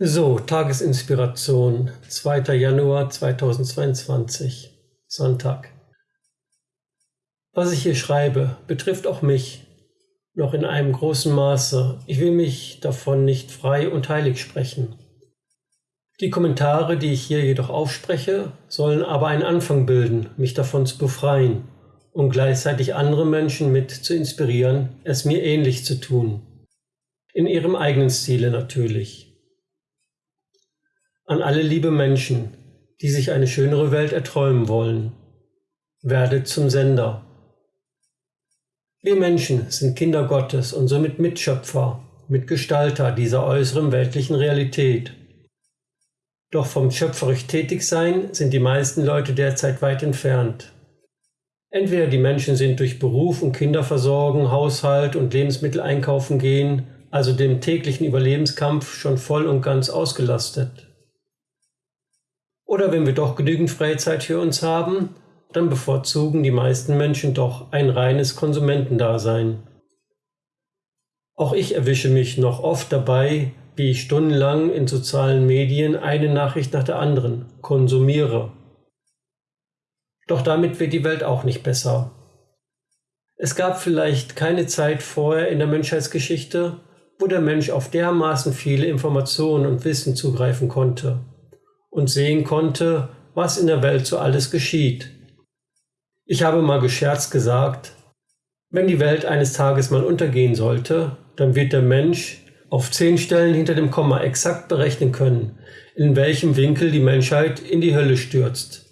So, Tagesinspiration, 2. Januar 2022, Sonntag. Was ich hier schreibe, betrifft auch mich, noch in einem großen Maße. Ich will mich davon nicht frei und heilig sprechen. Die Kommentare, die ich hier jedoch aufspreche, sollen aber einen Anfang bilden, mich davon zu befreien und gleichzeitig andere Menschen mit zu inspirieren, es mir ähnlich zu tun. In ihrem eigenen Stile natürlich an alle liebe Menschen, die sich eine schönere Welt erträumen wollen. Werdet zum Sender. Wir Menschen sind Kinder Gottes und somit Mitschöpfer, Mitgestalter dieser äußeren weltlichen Realität. Doch vom schöpferisch Tätigsein sind die meisten Leute derzeit weit entfernt. Entweder die Menschen sind durch Beruf und Kinderversorgung, Haushalt und Lebensmittel einkaufen gehen, also dem täglichen Überlebenskampf schon voll und ganz ausgelastet. Oder wenn wir doch genügend Freizeit für uns haben, dann bevorzugen die meisten Menschen doch ein reines Konsumentendasein. Auch ich erwische mich noch oft dabei, wie ich stundenlang in sozialen Medien eine Nachricht nach der anderen konsumiere. Doch damit wird die Welt auch nicht besser. Es gab vielleicht keine Zeit vorher in der Menschheitsgeschichte, wo der Mensch auf dermaßen viele Informationen und Wissen zugreifen konnte und sehen konnte, was in der Welt so alles geschieht. Ich habe mal gescherzt gesagt, wenn die Welt eines Tages mal untergehen sollte, dann wird der Mensch auf zehn Stellen hinter dem Komma exakt berechnen können, in welchem Winkel die Menschheit in die Hölle stürzt.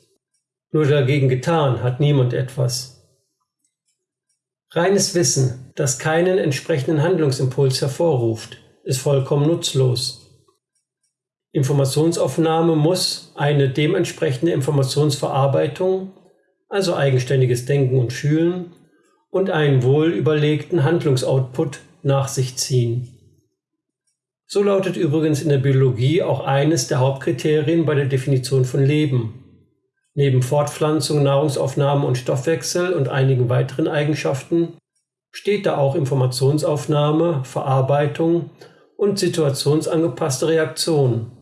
Nur dagegen getan hat niemand etwas. Reines Wissen, das keinen entsprechenden Handlungsimpuls hervorruft, ist vollkommen nutzlos. Informationsaufnahme muss eine dementsprechende Informationsverarbeitung, also eigenständiges Denken und Fühlen, und einen wohl überlegten Handlungsoutput nach sich ziehen. So lautet übrigens in der Biologie auch eines der Hauptkriterien bei der Definition von Leben. Neben Fortpflanzung, Nahrungsaufnahme und Stoffwechsel und einigen weiteren Eigenschaften steht da auch Informationsaufnahme, Verarbeitung und situationsangepasste Reaktion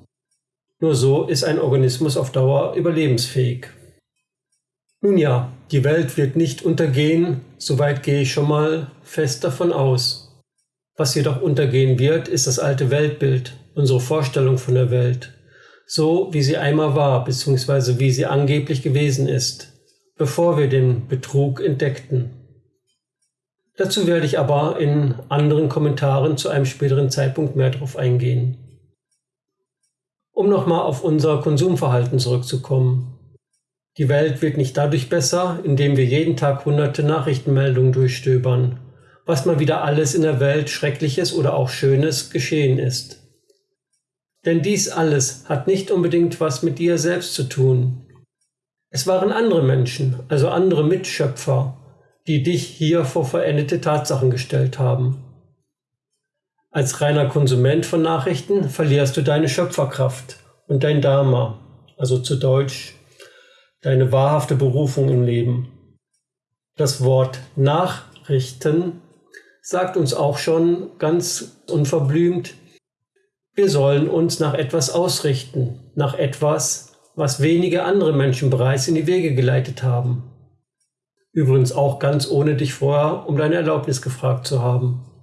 nur so ist ein Organismus auf Dauer überlebensfähig. Nun ja, die Welt wird nicht untergehen, soweit gehe ich schon mal fest davon aus. Was jedoch untergehen wird, ist das alte Weltbild, unsere Vorstellung von der Welt, so wie sie einmal war bzw. wie sie angeblich gewesen ist, bevor wir den Betrug entdeckten. Dazu werde ich aber in anderen Kommentaren zu einem späteren Zeitpunkt mehr darauf eingehen. Um nochmal auf unser Konsumverhalten zurückzukommen. Die Welt wird nicht dadurch besser, indem wir jeden Tag hunderte Nachrichtenmeldungen durchstöbern, was mal wieder alles in der Welt Schreckliches oder auch Schönes geschehen ist. Denn dies alles hat nicht unbedingt was mit dir selbst zu tun. Es waren andere Menschen, also andere Mitschöpfer, die dich hier vor verendete Tatsachen gestellt haben. Als reiner Konsument von Nachrichten verlierst du deine Schöpferkraft und dein Dharma, also zu Deutsch deine wahrhafte Berufung im Leben. Das Wort Nachrichten sagt uns auch schon ganz unverblümt, wir sollen uns nach etwas ausrichten, nach etwas, was wenige andere Menschen bereits in die Wege geleitet haben. Übrigens auch ganz ohne dich vorher um deine Erlaubnis gefragt zu haben.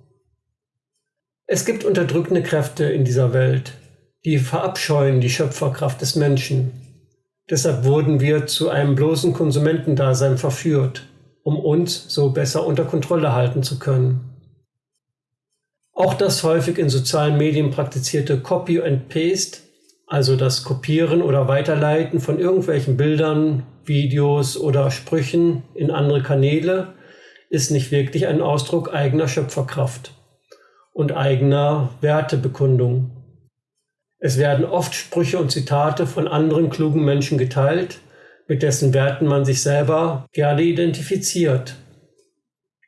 Es gibt unterdrückende Kräfte in dieser Welt, die verabscheuen die Schöpferkraft des Menschen. Deshalb wurden wir zu einem bloßen Konsumentendasein verführt, um uns so besser unter Kontrolle halten zu können. Auch das häufig in sozialen Medien praktizierte Copy and Paste, also das Kopieren oder Weiterleiten von irgendwelchen Bildern, Videos oder Sprüchen in andere Kanäle, ist nicht wirklich ein Ausdruck eigener Schöpferkraft und eigener Wertebekundung. Es werden oft Sprüche und Zitate von anderen klugen Menschen geteilt, mit dessen Werten man sich selber gerne identifiziert.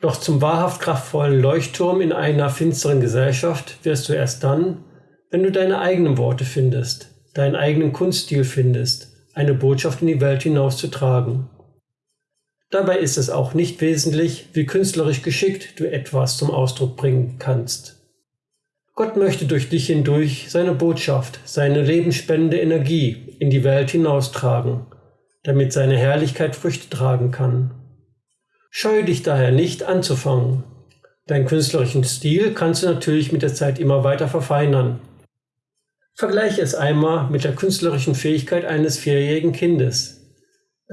Doch zum wahrhaft kraftvollen Leuchtturm in einer finsteren Gesellschaft wirst du erst dann, wenn du deine eigenen Worte findest, deinen eigenen Kunststil findest, eine Botschaft in die Welt hinauszutragen. Dabei ist es auch nicht wesentlich, wie künstlerisch geschickt du etwas zum Ausdruck bringen kannst. Gott möchte durch dich hindurch seine Botschaft, seine lebensspendende Energie in die Welt hinaustragen, damit seine Herrlichkeit Früchte tragen kann. Scheue dich daher nicht anzufangen. Deinen künstlerischen Stil kannst du natürlich mit der Zeit immer weiter verfeinern. Vergleiche es einmal mit der künstlerischen Fähigkeit eines vierjährigen Kindes.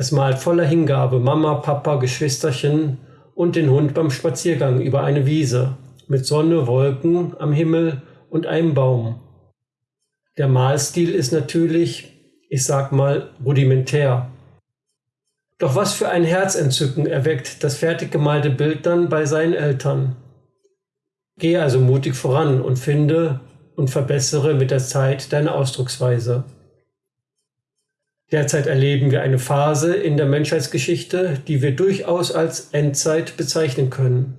Es malt voller Hingabe Mama, Papa, Geschwisterchen und den Hund beim Spaziergang über eine Wiese mit Sonne, Wolken am Himmel und einem Baum. Der Malstil ist natürlich, ich sag mal, rudimentär. Doch was für ein Herzentzücken erweckt das fertig gemalte Bild dann bei seinen Eltern. Gehe also mutig voran und finde und verbessere mit der Zeit deine Ausdrucksweise. Derzeit erleben wir eine Phase in der Menschheitsgeschichte, die wir durchaus als Endzeit bezeichnen können.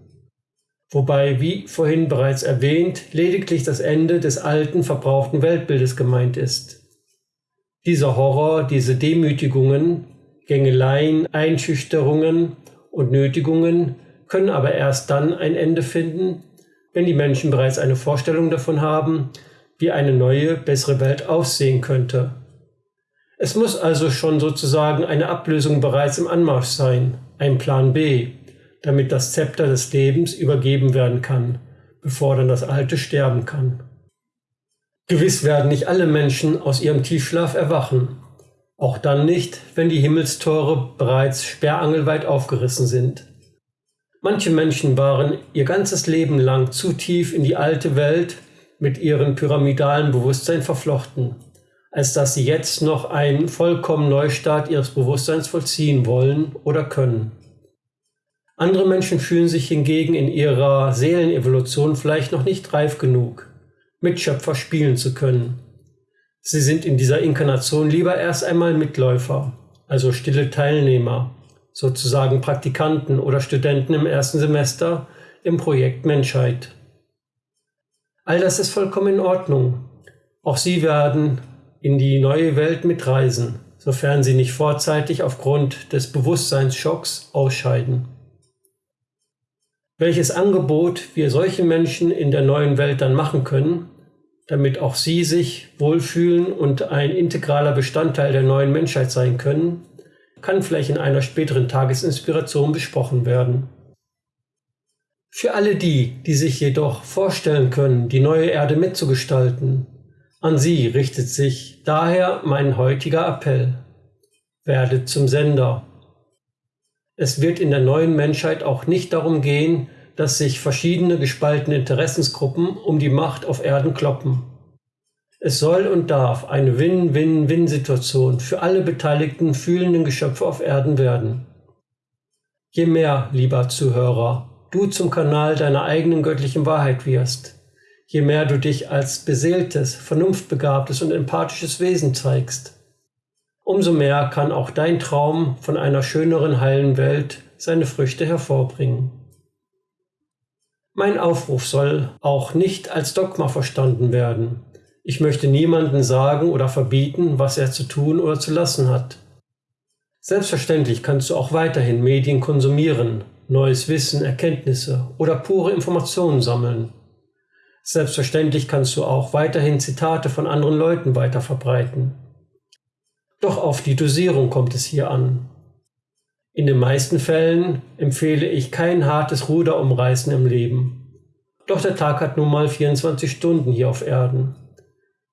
Wobei, wie vorhin bereits erwähnt, lediglich das Ende des alten, verbrauchten Weltbildes gemeint ist. Dieser Horror, diese Demütigungen, Gängeleien, Einschüchterungen und Nötigungen können aber erst dann ein Ende finden, wenn die Menschen bereits eine Vorstellung davon haben, wie eine neue, bessere Welt aussehen könnte es muss also schon sozusagen eine Ablösung bereits im Anmarsch sein, ein Plan B, damit das Zepter des Lebens übergeben werden kann, bevor dann das Alte sterben kann. Gewiss werden nicht alle Menschen aus ihrem Tiefschlaf erwachen, auch dann nicht, wenn die Himmelstore bereits sperrangelweit aufgerissen sind. Manche Menschen waren ihr ganzes Leben lang zu tief in die alte Welt mit ihrem pyramidalen Bewusstsein verflochten als dass sie jetzt noch einen vollkommen Neustart ihres Bewusstseins vollziehen wollen oder können. Andere Menschen fühlen sich hingegen in ihrer Seelenevolution vielleicht noch nicht reif genug, Mitschöpfer spielen zu können. Sie sind in dieser Inkarnation lieber erst einmal Mitläufer, also stille Teilnehmer, sozusagen Praktikanten oder Studenten im ersten Semester im Projekt Menschheit. All das ist vollkommen in Ordnung. Auch sie werden in die neue Welt mitreisen, sofern sie nicht vorzeitig aufgrund des Bewusstseinsschocks ausscheiden. Welches Angebot wir solchen Menschen in der neuen Welt dann machen können, damit auch sie sich wohlfühlen und ein integraler Bestandteil der neuen Menschheit sein können, kann vielleicht in einer späteren Tagesinspiration besprochen werden. Für alle die, die sich jedoch vorstellen können, die neue Erde mitzugestalten, an Sie richtet sich daher mein heutiger Appell. Werdet zum Sender. Es wird in der neuen Menschheit auch nicht darum gehen, dass sich verschiedene gespaltene Interessensgruppen um die Macht auf Erden kloppen. Es soll und darf eine Win-Win-Win-Situation für alle beteiligten fühlenden Geschöpfe auf Erden werden. Je mehr, lieber Zuhörer, du zum Kanal deiner eigenen göttlichen Wahrheit wirst, je mehr du dich als beseeltes, vernunftbegabtes und empathisches Wesen zeigst. Umso mehr kann auch dein Traum von einer schöneren, heilen Welt seine Früchte hervorbringen. Mein Aufruf soll auch nicht als Dogma verstanden werden. Ich möchte niemanden sagen oder verbieten, was er zu tun oder zu lassen hat. Selbstverständlich kannst du auch weiterhin Medien konsumieren, neues Wissen, Erkenntnisse oder pure Informationen sammeln. Selbstverständlich kannst du auch weiterhin Zitate von anderen Leuten weiter verbreiten. Doch auf die Dosierung kommt es hier an. In den meisten Fällen empfehle ich kein hartes Ruderumreißen im Leben. Doch der Tag hat nun mal 24 Stunden hier auf Erden.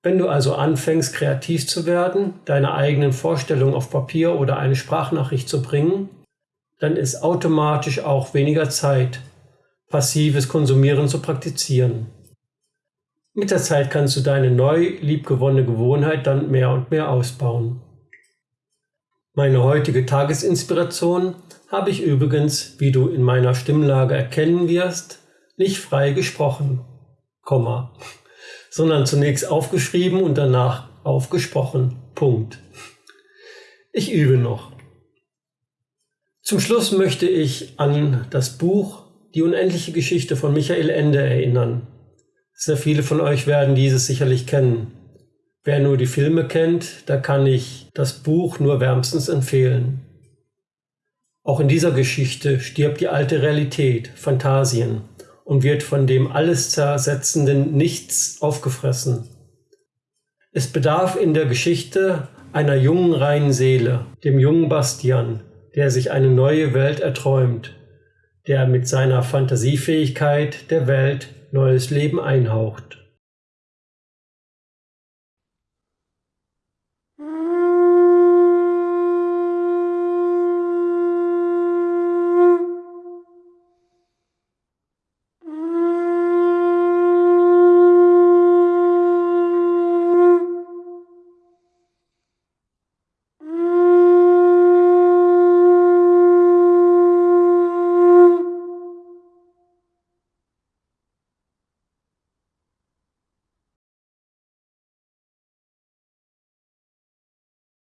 Wenn du also anfängst, kreativ zu werden, deine eigenen Vorstellungen auf Papier oder eine Sprachnachricht zu bringen, dann ist automatisch auch weniger Zeit, passives Konsumieren zu praktizieren. Mit der Zeit kannst du deine neu liebgewonnene Gewohnheit dann mehr und mehr ausbauen. Meine heutige Tagesinspiration habe ich übrigens, wie du in meiner Stimmlage erkennen wirst, nicht frei gesprochen, Komma, sondern zunächst aufgeschrieben und danach aufgesprochen. Punkt. Ich übe noch. Zum Schluss möchte ich an das Buch Die unendliche Geschichte von Michael Ende erinnern. Sehr viele von euch werden dieses sicherlich kennen. Wer nur die Filme kennt, da kann ich das Buch nur wärmstens empfehlen. Auch in dieser Geschichte stirbt die alte Realität, Phantasien, und wird von dem alles zersetzenden Nichts aufgefressen. Es bedarf in der Geschichte einer jungen reinen Seele, dem jungen Bastian, der sich eine neue Welt erträumt, der mit seiner Fantasiefähigkeit der Welt neues Leben einhaucht.